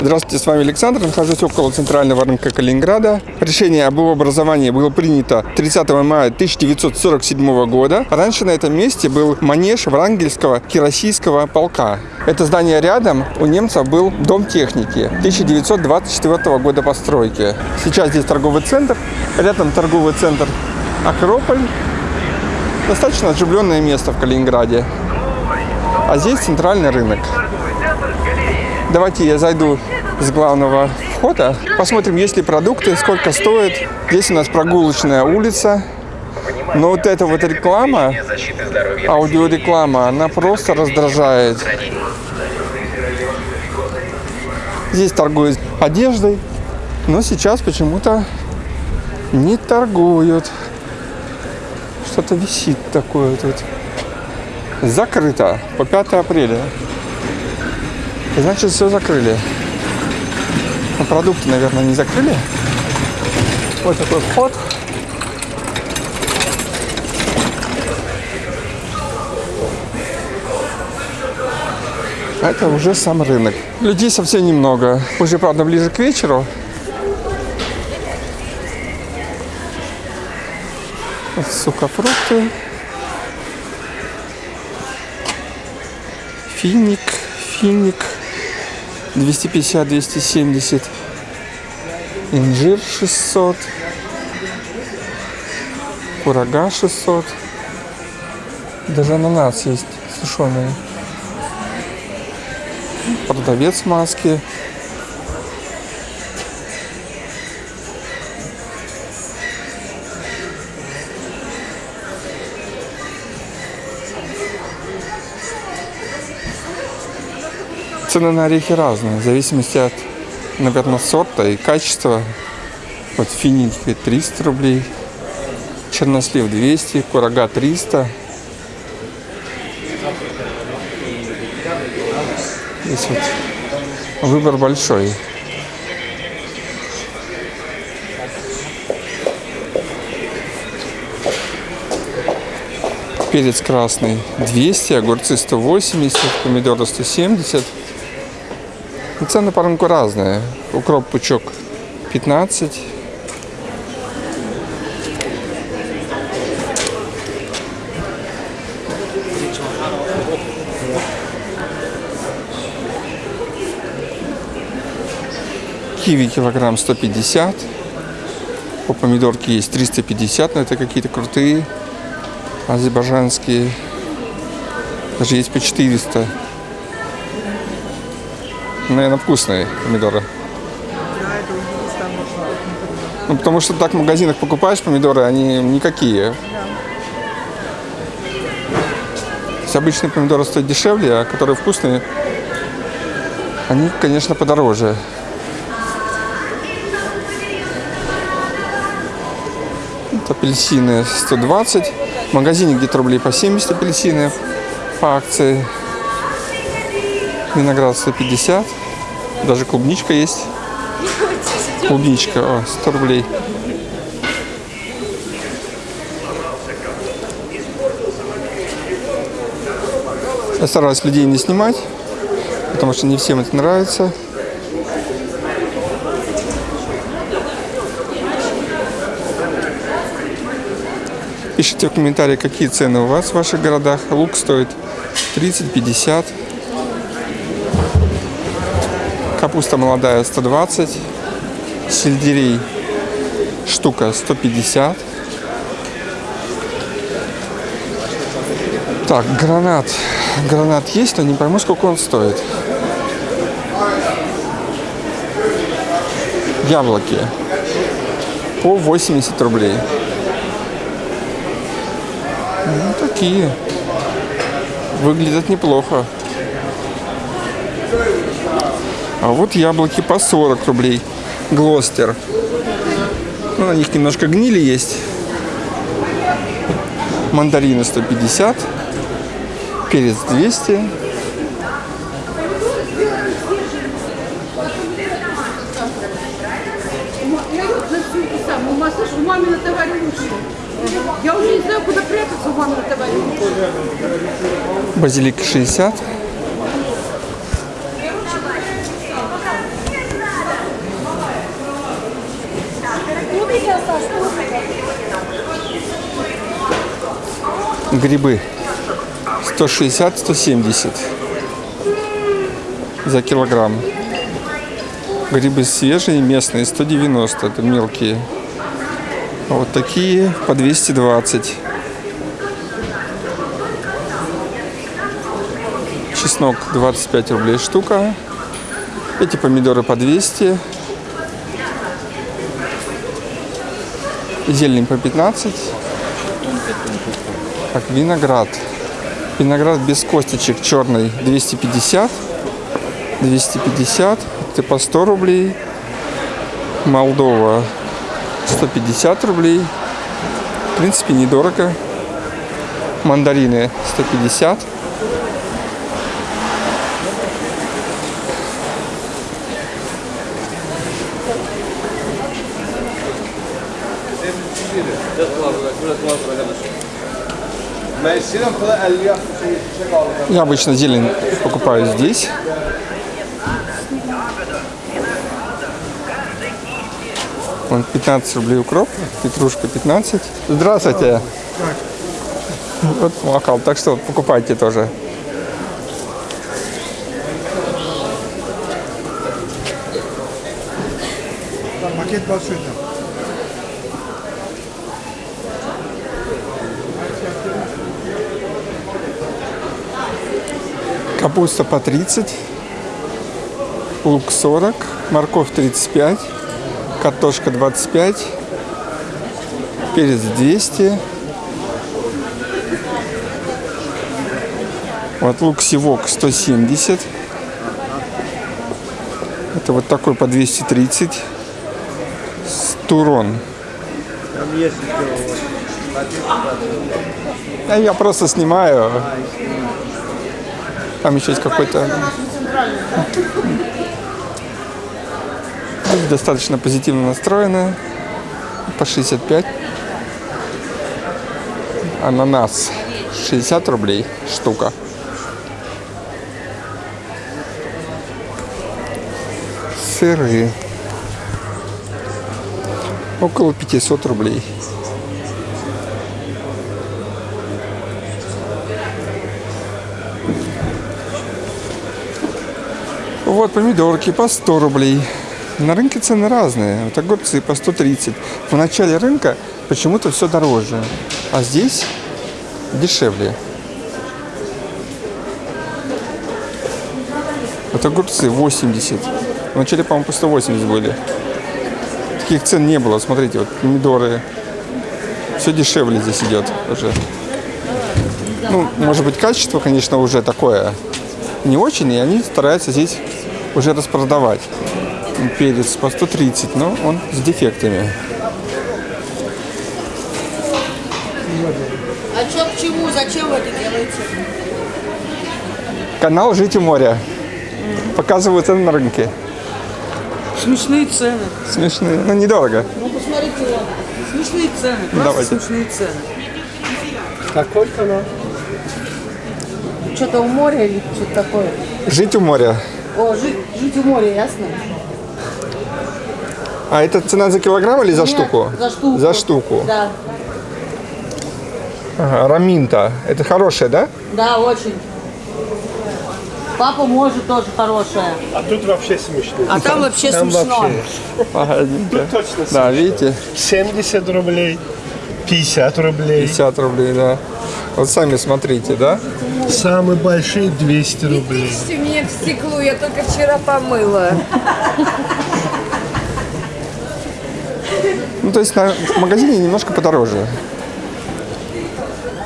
Здравствуйте, с вами Александр. Нахожусь около центрального рынка Калининграда. Решение об его образовании было принято 30 мая 1947 года. Раньше на этом месте был манеж Врангельского кирасийского полка. Это здание рядом. У немцев был дом техники 1924 года постройки. Сейчас здесь торговый центр. Рядом торговый центр Акрополь. Достаточно оживленное место в Калининграде. А здесь центральный рынок. Давайте я зайду с главного входа. Посмотрим, есть ли продукты, сколько стоит. Здесь у нас прогулочная улица. Но вот эта вот реклама, аудиореклама, она просто раздражает. Здесь торгуют одеждой, но сейчас почему-то не торгуют. Что-то висит такое тут. Закрыто по 5 апреля. Значит, все закрыли. Ну, продукты, наверное, не закрыли. Вот такой вход. Это уже сам рынок. Людей совсем немного. Уже, правда, ближе к вечеру. Сухофрукты. Финик, финик. 250-270. Инжир 600. Курага 600. Даже ананас есть сушеный. Продавец маски. Цены на орехи разные, в зависимости от, наверное, сорта и качества. Вот финики 300 рублей, чернослив 200, курага 300. Здесь вот выбор большой. Перец красный 200, огурцы 180, помидоры 170. Ну, цены по рынку разные. Укроп пучок 15. Киви килограмм 150. По помидорке есть 350, но это какие-то крутые азербайджанские. Даже есть по 400. Наверное, вкусные помидоры. Ну, потому что так в магазинах покупаешь помидоры, они никакие. То обычные помидоры стоят дешевле, а которые вкусные, они, конечно, подороже. Вот апельсины 120. В магазине где-то рублей по 70 апельсины по акции. Виноград 150. Даже клубничка есть. Клубничка, о, 100 рублей. Я стараюсь людей не снимать, потому что не всем это нравится. Пишите в комментариях, какие цены у вас в ваших городах. Лук стоит 30-50. Капуста молодая 120. Сельдерей штука 150. Так, гранат. Гранат есть, но не пойму, сколько он стоит. Яблоки. По 80 рублей. Ну, такие. Выглядят неплохо. А вот яблоки по 40 рублей. Глостер. Ну, на них немножко гнили есть. Мандарины 150. Перец 200. У мамина товарища. Я уже не знаю, куда прятаться у мамина товарища. Базилик 60. Грибы 160-170 за килограмм. Грибы свежие, местные, 190, это мелкие. А вот такие по 220. Чеснок 25 рублей штука. Эти помидоры по 200. Зелень по 15. Так, виноград. Виноград без косточек черный 250. 250. Это по 100 рублей. Молдова 150 рублей. В принципе, недорого. Мандарины 150. Я обычно зелень покупаю здесь. Вон 15 рублей укроп, петрушка 15. Здравствуйте. Вот молокал, так что покупайте тоже. Paket большой там. Капуста по 30, лук 40, морковь 35, картошка 25, перец 200. Вот лук сивок 170. Это вот такой по 230. Турон. Там есть А я просто снимаю. Там еще есть какой-то... Достаточно позитивно настроены. По 65. Ананас 60 рублей штука. Сыры. Около 500 рублей. Вот помидорки по 100 рублей. На рынке цены разные. Вот огурцы по 130. В начале рынка почему-то все дороже. А здесь дешевле. Вот огурцы 80. В начале, по-моему, по 180 были. Таких цен не было. Смотрите, вот помидоры. Все дешевле здесь идет уже. Ну, может быть, качество, конечно, уже такое не очень, и они стараются здесь уже распродавать. Перец по 130, но он с дефектами. А что к чему? Зачем вы это делаете? Канал «Жить у моря». Показывают цены на рынке. Смешные цены. Смешные, но недорого. Ну, посмотрите. Смешные цены. Просто Давайте. смешные цены. Какой канал? Что-то у моря или что-то такое. «Жить у моря». О, жить, жить у моря, ясно? А это цена за килограмм или за Нет, штуку? За штуку. За штуку. Да, Ага, раминта. Это хорошая, да? да, очень. Папа может тоже хорошая. А тут вообще смешно. А там вообще Там смешно. вообще. Погодите. Точно Да, видите? 70 рублей, 50 рублей. 50 рублей, да. Вот сами смотрите, да? Самые большие 200 рублей. Ищите мне в стеклу, я только вчера помыла. Ну, то есть на в магазине немножко подороже.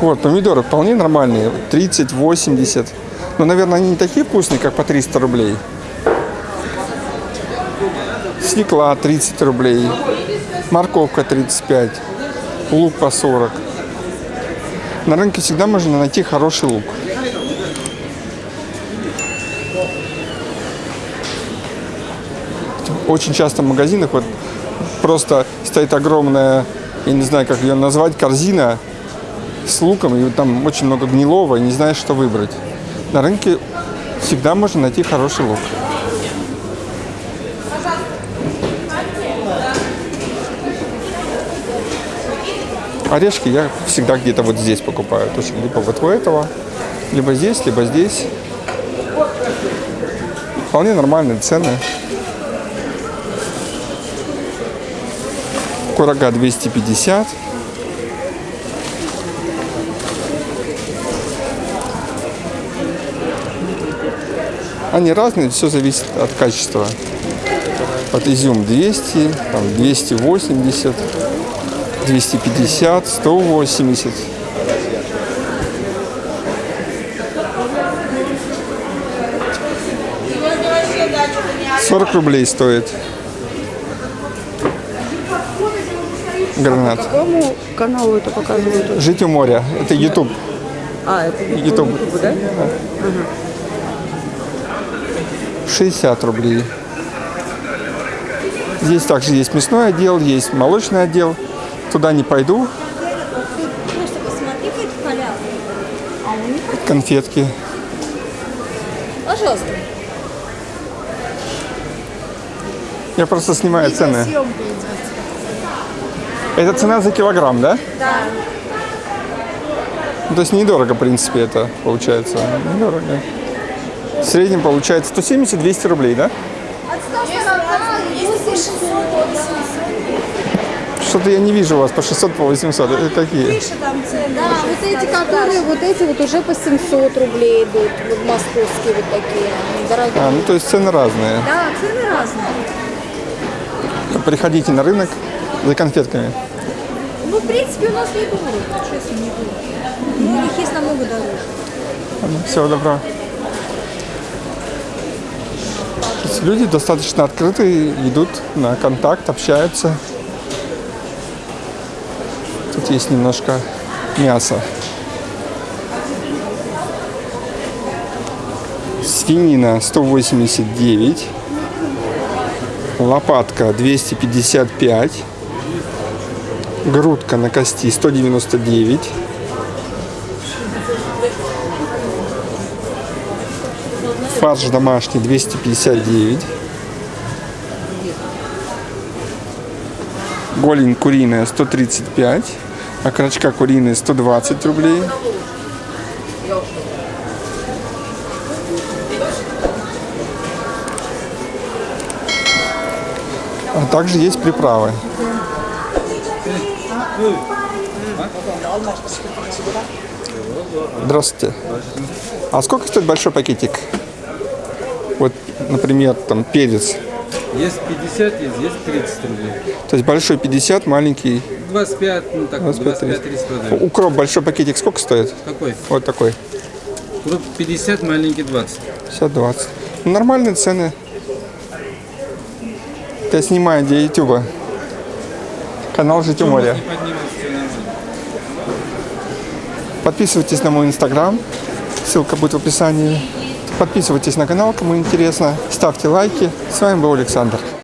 Вот, помидоры вполне нормальные. 30, 80. Но, наверное, они не такие вкусные, как по 300 рублей. Свекла 30 рублей. Морковка 35. Лук по 40. На рынке всегда можно найти хороший лук. Очень часто в магазинах вот просто стоит огромная, я не знаю, как ее назвать, корзина с луком, и там очень много гнилого, и не знаешь, что выбрать. На рынке всегда можно найти хороший лук. Орешки я всегда где-то вот здесь покупаю. То есть либо вот у этого, либо здесь, либо здесь. Вполне нормальные цены. Курага 250. Они разные, все зависит от качества. От изюм 200, там 280, 250, 180. Сорок рублей стоит. Гранат. Какому каналу это показывают? Жить у моря. Это YouTube. А, это YouTube. да? 60 рублей. Здесь также есть мясной отдел, есть молочный отдел. Туда не пойду. Конфетки. Пожалуйста. Я просто снимаю цены. Это цена за килограмм, да? Да. То есть недорого, в принципе, это получается. Недорого. В среднем получается 170-200 рублей, да? Что-то я не вижу у вас по 600, по 800. Это какие? Да, вот эти, которые, вот эти вот уже по 700 рублей идут, вот московские вот такие, они дорогие. А, ну то есть цены разные. Да, цены разные. Приходите на рынок за конфетками. Ну, в принципе, у нас не дорого, честно, не дорого. Ну, у них есть намного дороже. Всего доброго. Люди достаточно открытые, идут на контакт, общаются. Тут есть немножко мяса. Свинина 189. Лопатка 255. Грудка на кости 199. Фарш домашний 259. Голень куриная 135. Окорочка куриные 120 рублей. А также есть приправы. Здравствуйте. А сколько стоит большой пакетик? Вот, например, там перец. Есть 50, есть, есть 30 рублей. То есть большой 50, маленький 25, ну так, 25, 25-30 продают. Укроп большой пакетик сколько стоит? Какой? Вот такой. Круп 50, маленький 20. 50-20. Ну, Нормальные цены. Я снимаю для Ютуба. Канал Жить у моря. Всё нормально. Подписывайтесь на мой инстаграм. Ссылка будет в описании. Подписывайтесь на канал, кому интересно. Ставьте лайки. С вами был Александр.